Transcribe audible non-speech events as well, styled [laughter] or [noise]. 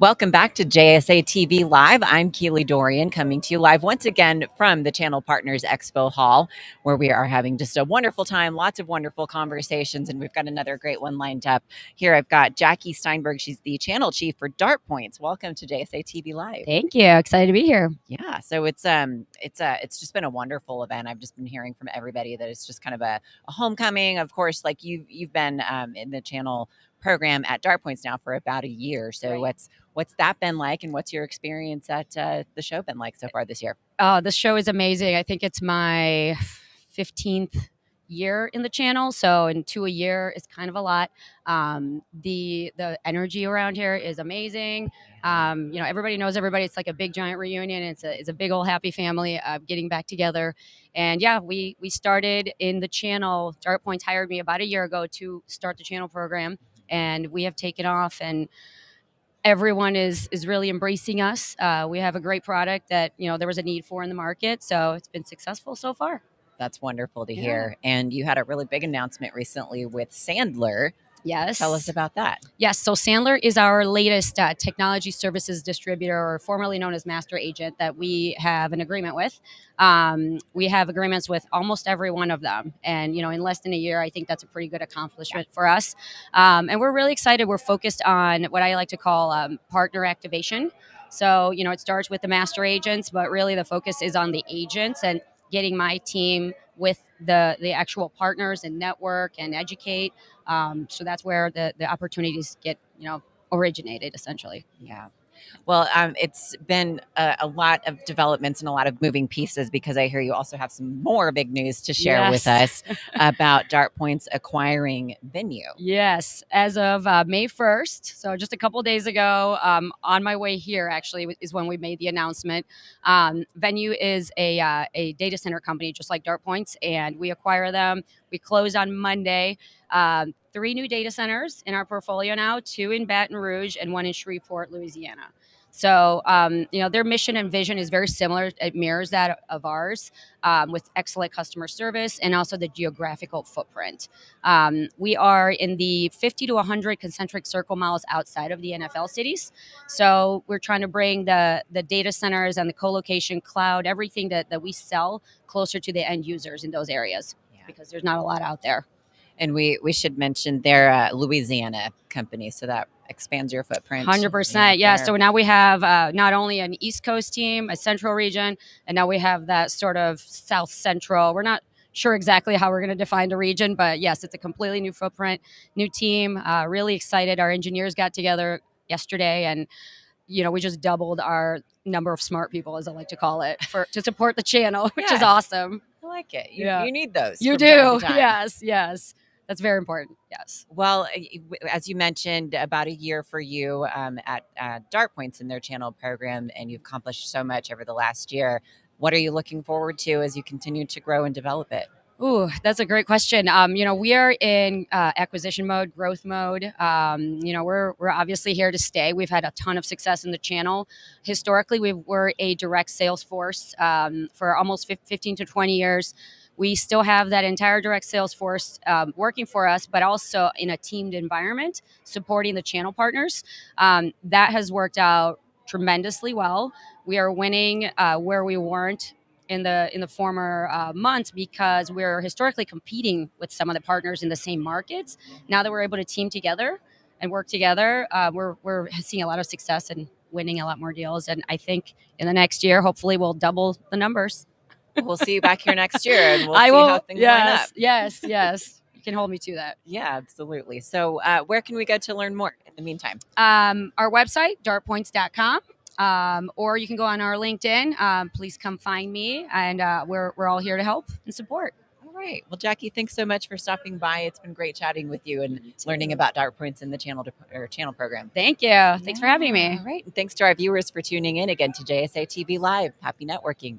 Welcome back to JSA TV Live. I'm Keely Dorian coming to you live once again from the Channel Partners Expo Hall, where we are having just a wonderful time, lots of wonderful conversations, and we've got another great one lined up. Here I've got Jackie Steinberg. She's the channel chief for DartPoints. Welcome to JSA TV Live. Thank you. Excited to be here. Yeah, so it's um it's uh it's just been a wonderful event. I've just been hearing from everybody that it's just kind of a, a homecoming. Of course, like you you've been um, in the channel program at DartPoints now for about a year. So Right. what's what's that been like, and what's your experience at uh, the show been like so far this year? Uh, the show is amazing. I think it's my 15th year in the channel. So in two a year is kind of a lot. Um, the the energy around here is amazing. Um, you know, everybody knows everybody. It's like a big giant reunion. It's a it's a big old happy family uh, getting back together. And yeah, we we started in the channel. Dart Points hired me about a year ago to start the channel program, and we have taken off and everyone is is really embracing us. Uh, we have a great product that you know there was a need for in the market, so it's been successful so far. That's wonderful to Yeah. hear. And you had a really big announcement recently with Sandler. Yes. Tell us about that. Yes. So Sandler is our latest uh, technology services distributor, or formerly known as master agent, that we have an agreement with. Um, we have agreements with almost every one of them, and you know, in less than a year, I think that's a pretty good accomplishment for us. Um, and we're really excited. We're focused on what I like to call um, partner activation. So you know, it starts with the master agents, but really the focus is on the agents and getting my team with the the actual partners and network and educate. Um, so that's where the the opportunities get you know originated essentially. Yeah. Well, um, it's been a, a lot of developments and a lot of moving pieces because I hear you also have some more big news to share with us [laughs] about DartPoints acquiring Venyu. Yes, as of uh, May 1st, so just a couple days ago, um, on my way here actually is when we made the announcement. Um, Venyu is a, uh, a data center company just like DartPoints, and we acquire them. We closed on Monday. Um, three new data centers in our portfolio now two in Baton Rouge and one in Shreveport, Louisiana. So, um, you know, their mission and vision is very similar. It mirrors that of ours um, with excellent customer service and also the geographical footprint. Um, we are in the 50 to 100 concentric circle miles outside of the NFL cities. So we're trying to bring the, the data centers and the co-location cloud, everything that, that we sell closer to the end users in those areas Yeah. because there's not a lot out there. And we we should mention they're a Louisiana company, so that expands your footprint. Hundred percent, yeah. So now we have uh, not only an East Coast team, a Central region, and now we have that sort of South Central. We're not sure exactly how we're going to define the region, but yes, it's a completely new footprint, new team. Uh, really excited. Our engineers got together yesterday, and you know we just doubled our number of smart people, as I like to call it, for to support the channel, [laughs] which is awesome. I like it. You, Yeah. you need those. You do, [laughs] yes, yes. That's very important. Yes. Well, w- as you mentioned, about a year for you um, at uh, DartPoints in their channel program, and you've accomplished so much over the last year. What are you looking forward to as you continue to grow and develop it? Ooh, that's a great question. Um, you know, we are in uh, acquisition mode, growth mode. Um, you know, we're we're obviously here to stay. We've had a ton of success in the channel. Historically, we were a direct sales force um, for almost 15 to 20 years. We still have that entire direct sales force um, working for us, but also in a teamed environment, supporting the channel partners. Um, that has worked out tremendously well. We are winning uh, where we weren't in the in the former uh, months because we're historically competing with some of the partners in the same markets. Now that we're able to team together and work together, uh, we're we're seeing a lot of success and winning a lot more deals. And I think in the next year, hopefully, we'll double the numbers. We'll see you back here next year, and we'll I see will. how things yes, line up. yes, yes. You can hold me to that. Yeah, absolutely. So, uh, where can we go to learn more in the meantime? Um, our website, dartpoints.com. Um, or you can go on our LinkedIn. Um, please come find me, and uh, we're, we're all here to help and support. All right. Well, Jackie, thanks so much for stopping by. It's been great chatting with you and learning about DartPoints in the channel to, or channel program. Thank you. Thanks for having me. All right. And thanks to our viewers for tuning in again to JSA TV Live. Happy networking.